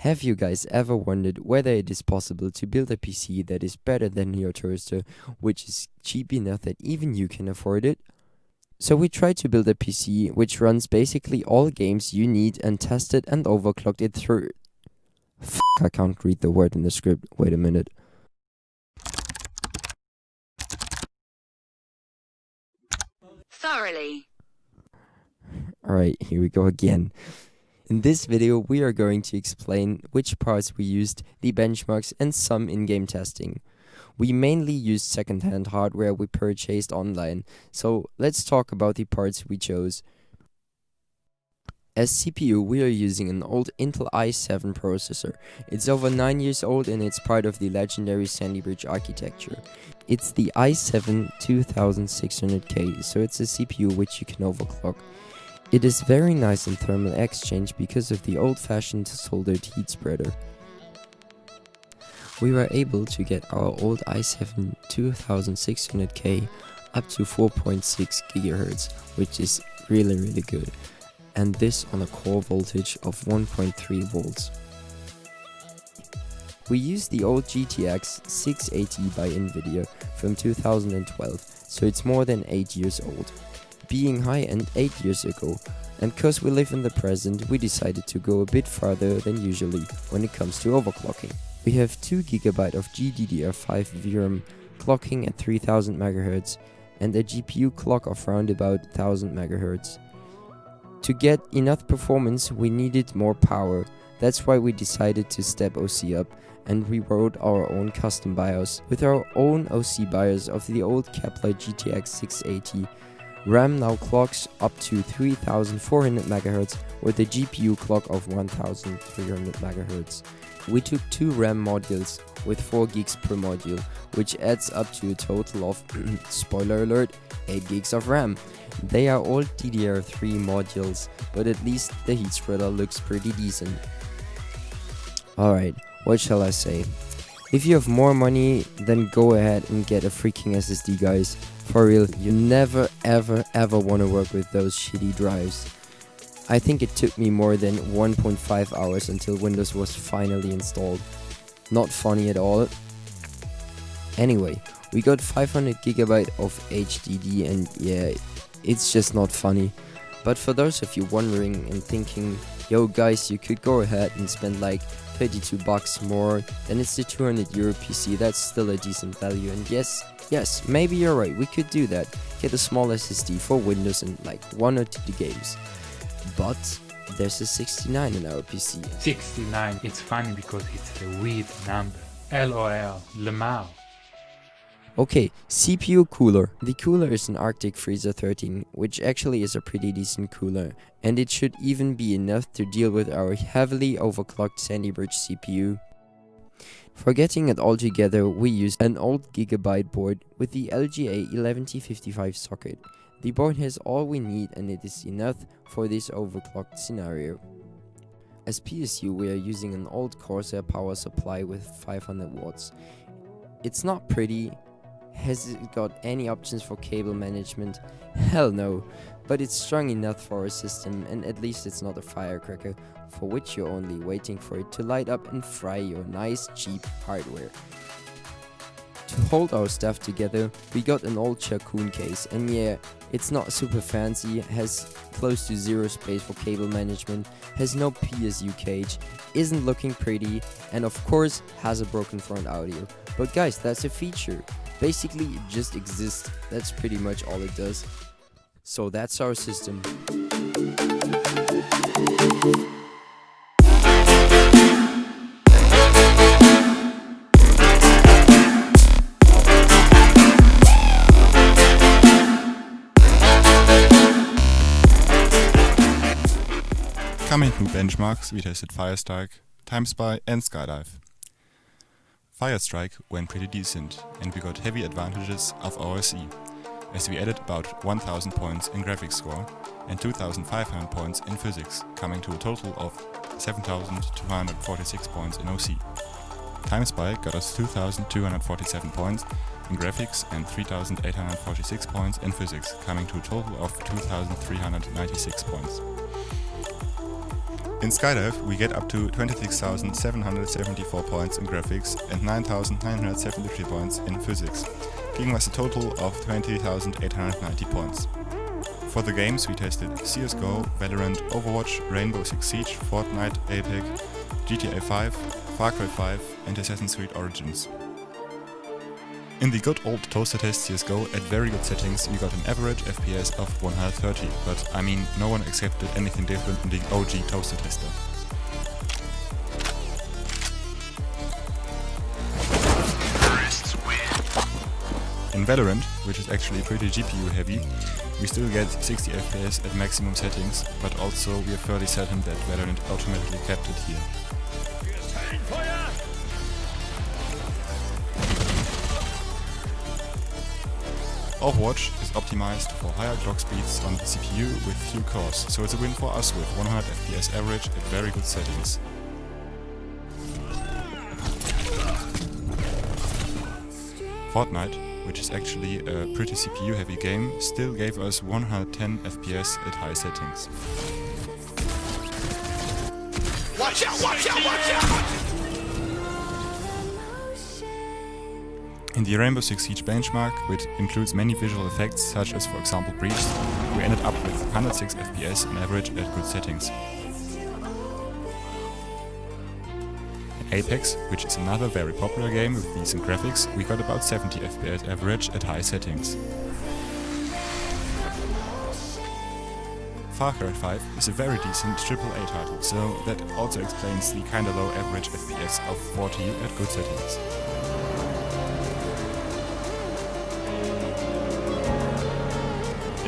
Have you guys ever wondered whether it is possible to build a PC that is better than your toaster, which is cheap enough that even you can afford it? So we tried to build a PC which runs basically all games you need and tested and overclocked it through. F I can't read the word in the script. Wait a minute. thoroughly. Alright, here we go again. In this video, we are going to explain which parts we used, the benchmarks, and some in-game testing. We mainly used second-hand hardware we purchased online, so let's talk about the parts we chose. As CPU, we are using an old Intel i7 processor. It's over 9 years old and it's part of the legendary Sandy Bridge architecture. It's the i7 2600K, so it's a CPU which you can overclock. It is very nice in thermal exchange because of the old-fashioned soldered heat spreader. We were able to get our old i7 2600K up to 4.6 GHz, which is really really good, and this on a core voltage of 1.3 volts. We used the old GTX 680 by Nvidia from 2012, so it's more than 8 years old being high-end 8 years ago, and cause we live in the present, we decided to go a bit farther than usually when it comes to overclocking. We have 2GB of GDDR5 VRAM clocking at 3000 MHz and a GPU clock of around about 1000 MHz. To get enough performance we needed more power, that's why we decided to step OC up and we wrote our own custom BIOS with our own OC BIOS of the old Kepler GTX 680 RAM now clocks up to 3400 MHz with a GPU clock of 1300 MHz. We took two RAM modules with 4 gigs per module, which adds up to a total of, spoiler alert, 8 gigs of RAM. They are all DDR3 modules, but at least the heat spreader looks pretty decent. Alright, what shall I say? If you have more money, then go ahead and get a freaking SSD guys. For real, you never ever ever want to work with those shitty drives. I think it took me more than 1.5 hours until Windows was finally installed. Not funny at all. Anyway, we got 500 gigabyte of HDD and yeah, it's just not funny. But for those of you wondering and thinking, yo guys, you could go ahead and spend like 32 bucks more, then it's the 200 euro PC, that's still a decent value, and yes, yes, maybe you're right, we could do that, get a small SSD for Windows and like one or two games, but there's a 69 in our PC. 69, it's funny because it's a weird number. LOL, Lemao. Okay, CPU cooler. The cooler is an Arctic Freezer 13, which actually is a pretty decent cooler, and it should even be enough to deal with our heavily overclocked Sandy Bridge CPU. For getting it all together, we used an old Gigabyte board with the LGA 1155 socket. The board has all we need and it is enough for this overclocked scenario. As PSU we are using an old Corsair power supply with 500 watts. It's not pretty, has it got any options for cable management? Hell no, but it's strong enough for our system and at least it's not a firecracker for which you're only waiting for it to light up and fry your nice cheap hardware. To hold our stuff together, we got an old Sharkoon case and yeah, it's not super fancy, has close to zero space for cable management, has no PSU cage, isn't looking pretty, and of course has a broken front audio. But guys, that's a feature. Basically, it just exists. That's pretty much all it does. So that's our system. Coming to benchmarks, we tested Firestrike, TimeSpy and Skydive. Firestrike went pretty decent and we got heavy advantages of OC, as we added about 1000 points in graphics score and 2500 points in physics, coming to a total of 7246 points in OC. TimeSpy got us 2247 points in graphics and 3846 points in physics, coming to a total of 2396 points. In Skydive, we get up to 26,774 points in graphics and 9,973 points in physics, giving us a total of 20,890 points. For the games we tested CSGO, Valorant, Overwatch, Rainbow Six Siege, Fortnite, Apex, GTA 5, Far Cry 5 and Assassin's Creed Origins. In the good old toaster test CSGO at very good settings we got an average FPS of 130, but I mean no one accepted anything different in the OG toaster tester. In Valorant, which is actually pretty GPU heavy, we still get 60 FPS at maximum settings, but also we are fairly certain that Valorant automatically kept it here. Overwatch is optimized for higher clock speeds on the CPU with few cores, so it's a win for us with 100 FPS average at very good settings. Fortnite, which is actually a pretty CPU heavy game, still gave us 110 FPS at high settings. Watch out, watch out, watch out! In the Rainbow Six Siege benchmark, which includes many visual effects such as for example breach, we ended up with 106 FPS on average at good settings. In Apex, which is another very popular game with decent graphics, we got about 70 FPS average at high settings. Far Cry 5 is a very decent AAA title, so that also explains the kinda low average FPS of 40 at good settings.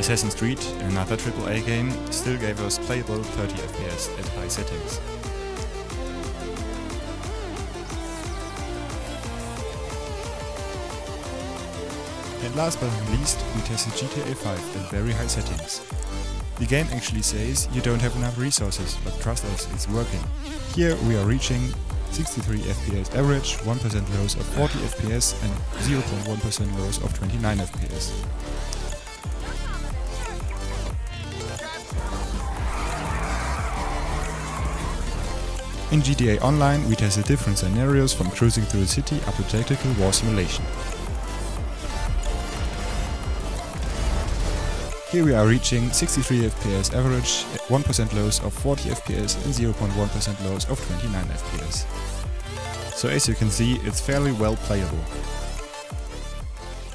Assassin's Creed, another AAA game, still gave us playable 30 FPS at high settings. And last but not least, we tested GTA 5 at very high settings. The game actually says you don't have enough resources, but trust us, it's working. Here we are reaching 63 FPS average, 1% lows of 40 FPS and 0.1% lows of 29 FPS. In GTA Online, we tested different scenarios from cruising through a city up to tactical war simulation. Here we are reaching 63 FPS average, 1% lows of 40 FPS and 0.1% lows of 29 FPS. So as you can see, it's fairly well playable.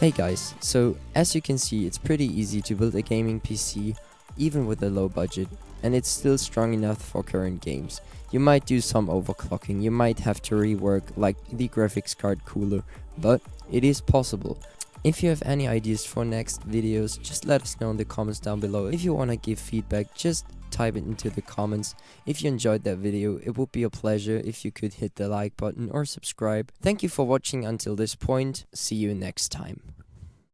Hey guys, so as you can see it's pretty easy to build a gaming PC even with a low budget and it's still strong enough for current games. You might do some overclocking, you might have to rework like the graphics card cooler, but it is possible. If you have any ideas for next videos, just let us know in the comments down below. If you wanna give feedback, just type it into the comments. If you enjoyed that video, it would be a pleasure if you could hit the like button or subscribe. Thank you for watching until this point, see you next time.